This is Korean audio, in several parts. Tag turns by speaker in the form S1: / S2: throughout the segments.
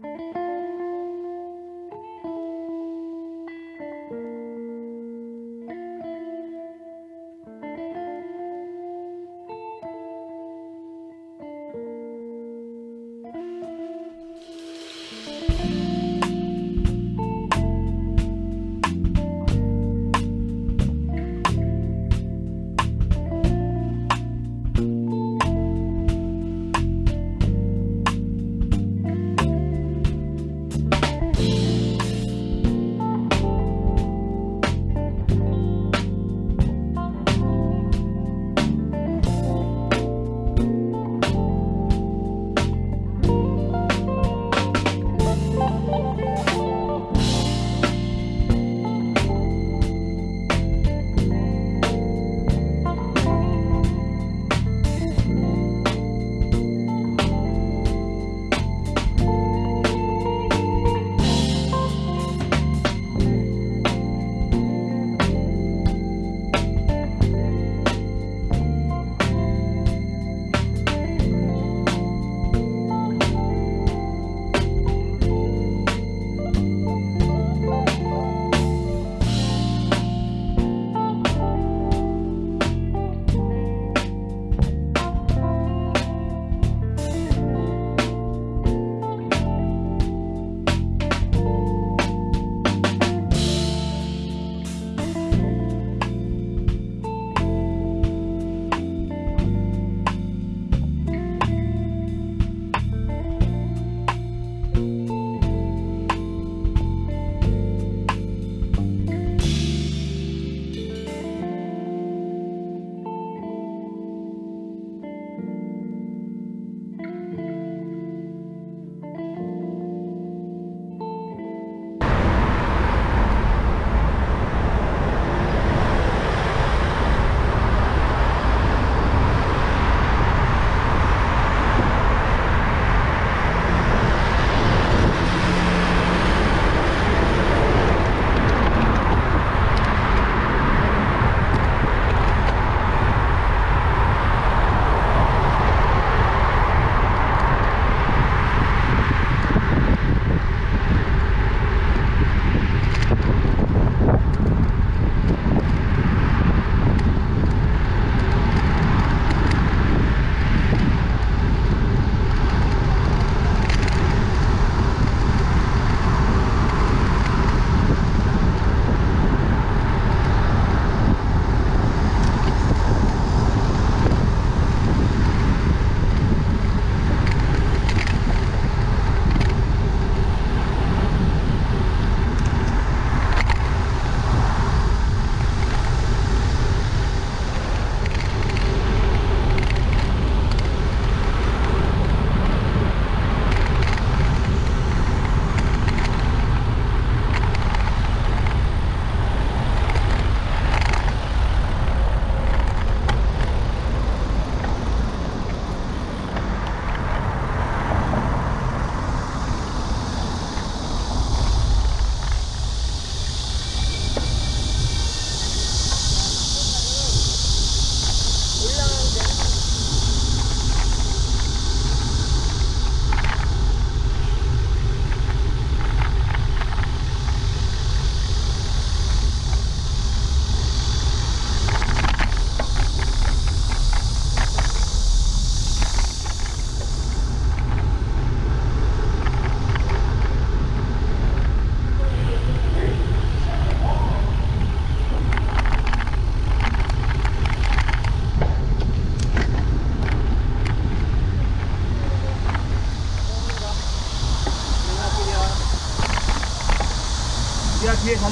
S1: Música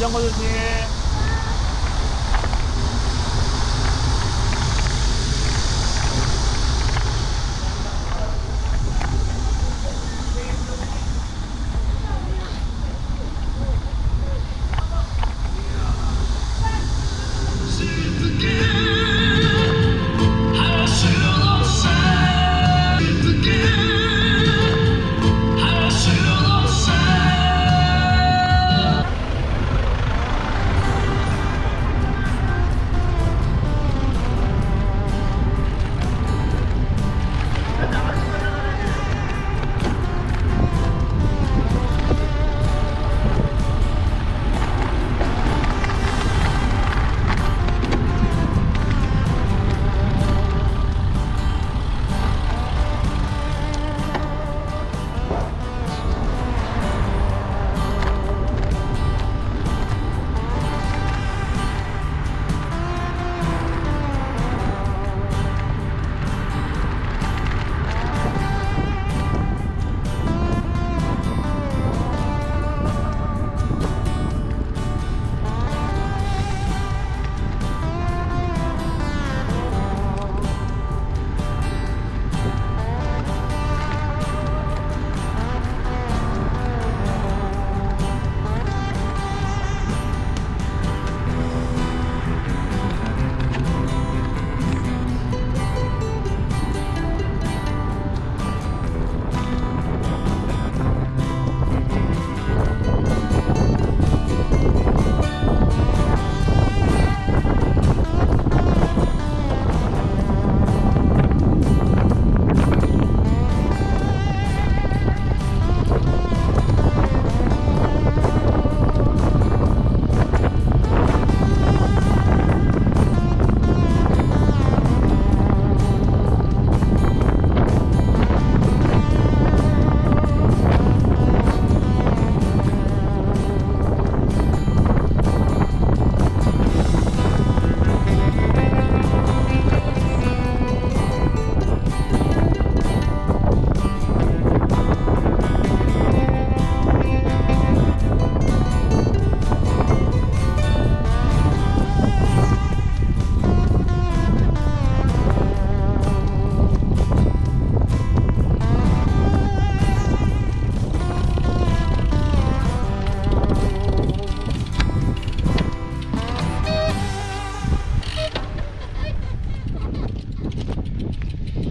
S1: 자전거 조심.